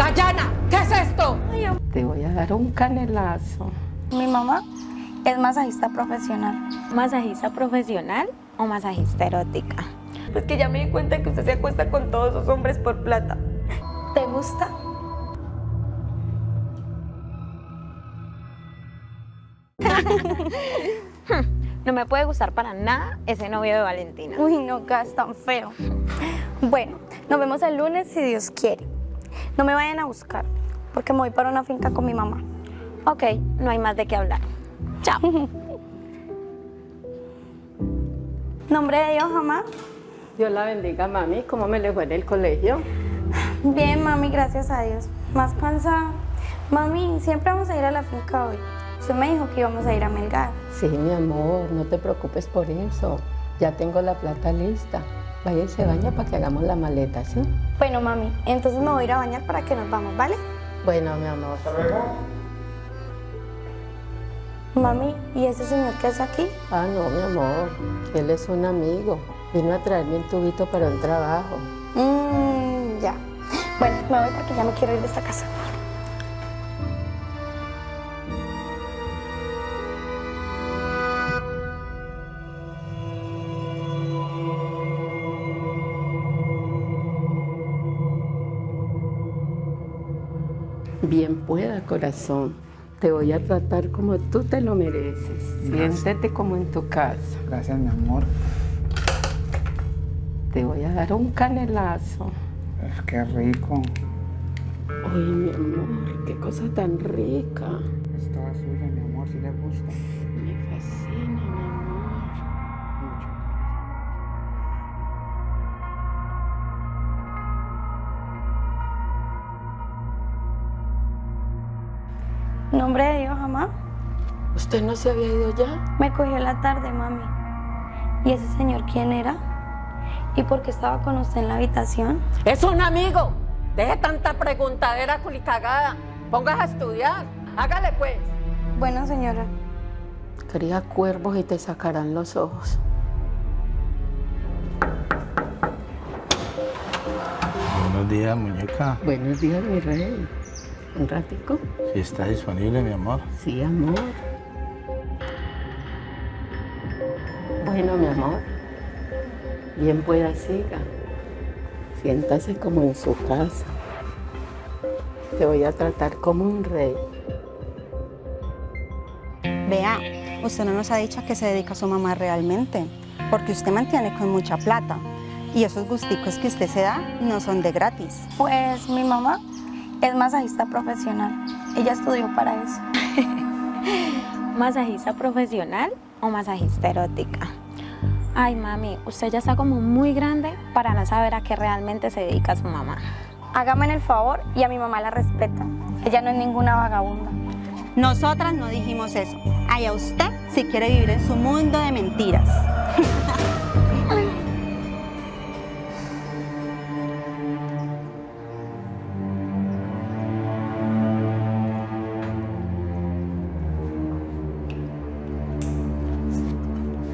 Dayana, ¿qué es esto? Te voy a dar un canelazo. Mi mamá es masajista profesional. ¿Masajista profesional o masajista erótica? Pues que ya me di cuenta que usted se acuesta con todos esos hombres por plata. ¿Te gusta? No me puede gustar para nada ese novio de Valentina. Uy, no, gas tan feo. Bueno, nos vemos el lunes si Dios quiere. No me vayan a buscar, porque me voy para una finca con mi mamá. Ok, no hay más de qué hablar. Chao. Nombre de Dios, mamá. Dios la bendiga, mami. ¿Cómo me le fue en el colegio? Bien, mami, gracias a Dios. Más cansada. Mami, siempre vamos a ir a la finca hoy. Usted me dijo que íbamos a ir a Melgar. Sí, mi amor, no te preocupes por eso. Ya tengo la plata lista. Vaya y se baña para que hagamos la maleta, ¿sí? Bueno, mami, entonces me voy a ir a bañar para que nos vamos, ¿vale? Bueno, mi amor. Mami, ¿y ese señor qué hace aquí? Ah, no, mi amor. Él es un amigo. Vino a traerme un tubito para un trabajo. Mmm, ya. Bueno, me voy porque ya me quiero ir de esta casa. Bien pueda, corazón. Te voy a tratar como tú te lo mereces. Siéntete como en tu casa. Gracias, mi amor. Te voy a dar un canelazo. Es que rico. Ay, mi amor, qué cosa tan rica. Es toda suya, mi amor, si le gusta. Nombre de Dios, mamá. ¿Usted no se había ido ya? Me cogió la tarde, mami. ¿Y ese señor quién era? ¿Y por qué estaba con usted en la habitación? Es un amigo. Deje tanta preguntadera culicagada. Póngase a estudiar. Hágale pues. Bueno, señora. Cría cuervos y te sacarán los ojos. Buenos días, muñeca. Buenos días, mi rey. ¿Un ratico? Si está disponible, mi amor. Sí, amor. Bueno, mi amor. Bien pueda siga. Siéntase como en su casa. Te voy a tratar como un rey. Vea, usted no nos ha dicho a qué se dedica su mamá realmente, porque usted mantiene con mucha plata. Y esos gusticos que usted se da no son de gratis. Pues mi mamá es masajista profesional. Ella estudió para eso. ¿Masajista profesional o masajista erótica? Ay, mami, usted ya está como muy grande para no saber a qué realmente se dedica su mamá. Hágame el favor y a mi mamá la respeta. Ella no es ninguna vagabunda. Nosotras no dijimos eso. Allá usted si quiere vivir en su mundo de mentiras.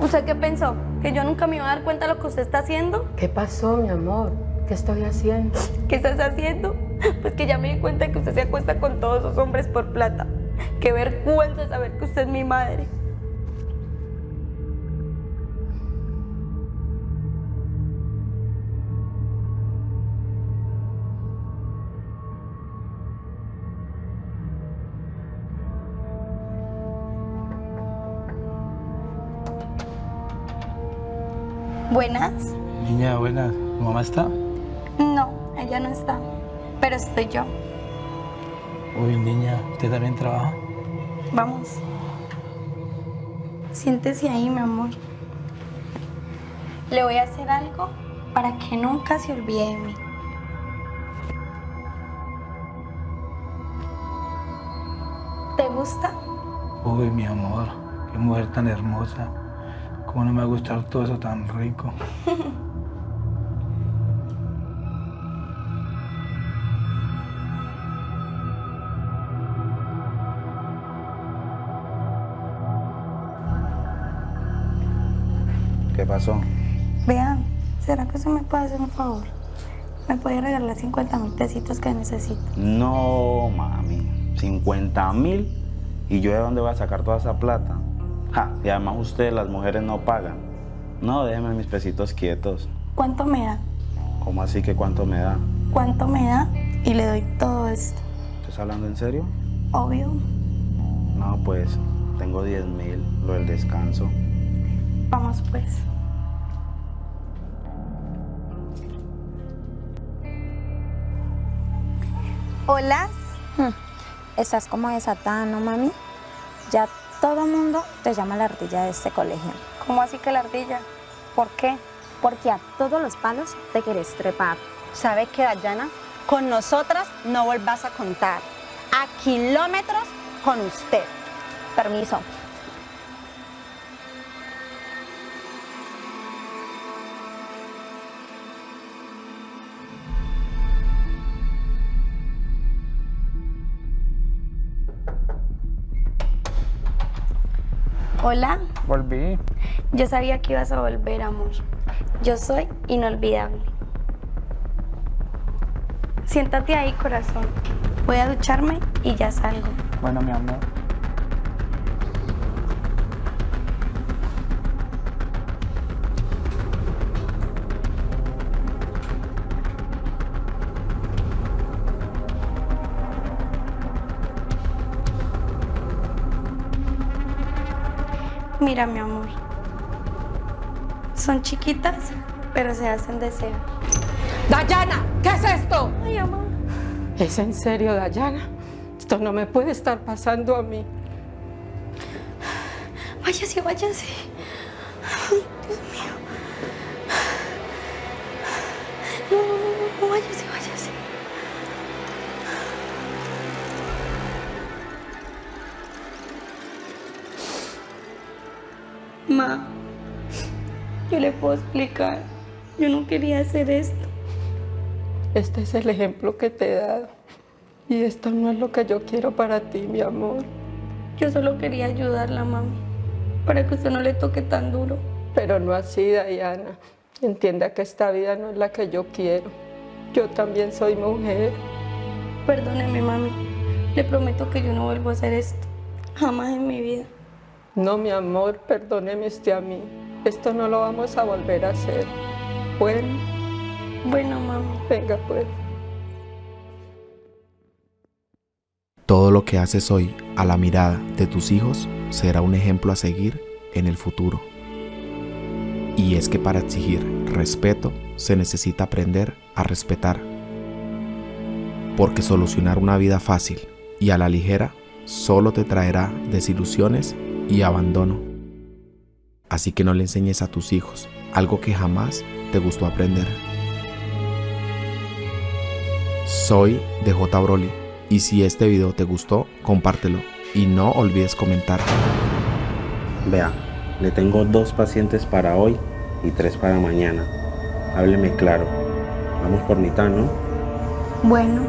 ¿Usted qué pensó? ¿Que yo nunca me iba a dar cuenta de lo que usted está haciendo? ¿Qué pasó, mi amor? ¿Qué estoy haciendo? ¿Qué estás haciendo? Pues que ya me di cuenta que usted se acuesta con todos esos hombres por plata. Qué vergüenza saber que usted es mi madre. Buenas. Niña, buena. ¿Tu mamá está? No, ella no está. Pero estoy yo. Uy, niña, ¿usted también trabaja? Vamos. Siéntese ahí, mi amor. Le voy a hacer algo para que nunca se olvide de mí. ¿Te gusta? Uy, mi amor, qué mujer tan hermosa. ¿Cómo no me va a gustar todo eso tan rico? ¿Qué pasó? Vean, ¿será que se me puede hacer un favor? ¿Me puede regalar 50 mil pesitos que necesito? No, mami. 50 mil. ¿Y yo de dónde voy a sacar toda esa plata? Ja, y además ustedes, las mujeres, no pagan. No, déjenme mis pesitos quietos. ¿Cuánto me da? ¿Cómo así que cuánto me da? ¿Cuánto me da? Y le doy todo esto. ¿Estás hablando en serio? Obvio. No, pues tengo 10 mil, lo del descanso. Vamos pues. Hola. Hmm, Estás como desatada, ¿no, mami? Ya todo mundo te llama la ardilla de este colegio. ¿Cómo así que la ardilla? ¿Por qué? Porque a todos los palos te querés trepar. ¿Sabe qué, Dayana? Con nosotras no volvás a contar. A kilómetros con usted. Permiso. Hola. Volví. Yo sabía que ibas a volver, amor. Yo soy inolvidable. Siéntate ahí, corazón. Voy a ducharme y ya salgo. Bueno, mi amor. Mira, mi amor. Son chiquitas, pero se hacen desear. Dayana, ¿qué es esto? Ay, amor. ¿Es en serio, Dayana? Esto no me puede estar pasando a mí. Váyase, váyase. Ay, Dios mío. No, no, no, no, váyase, váyase. Ma, yo le puedo explicar. Yo no quería hacer esto. Este es el ejemplo que te he dado. Y esto no es lo que yo quiero para ti, mi amor. Yo solo quería ayudarla, mami, para que usted no le toque tan duro. Pero no así, Diana. Entienda que esta vida no es la que yo quiero. Yo también soy mujer. Perdóneme, mami. Le prometo que yo no vuelvo a hacer esto. Jamás en mi vida. No, mi amor, perdóneme usted a mí. Esto no lo vamos a volver a hacer. Bueno, Bueno, mami. venga pues. Todo lo que haces hoy a la mirada de tus hijos será un ejemplo a seguir en el futuro. Y es que para exigir respeto se necesita aprender a respetar. Porque solucionar una vida fácil y a la ligera solo te traerá desilusiones y abandono. Así que no le enseñes a tus hijos algo que jamás te gustó aprender. Soy DJ Broly y si este video te gustó, compártelo y no olvides comentar. Vea, le tengo dos pacientes para hoy y tres para mañana. Hábleme claro. Vamos por mitad, ¿no? Bueno,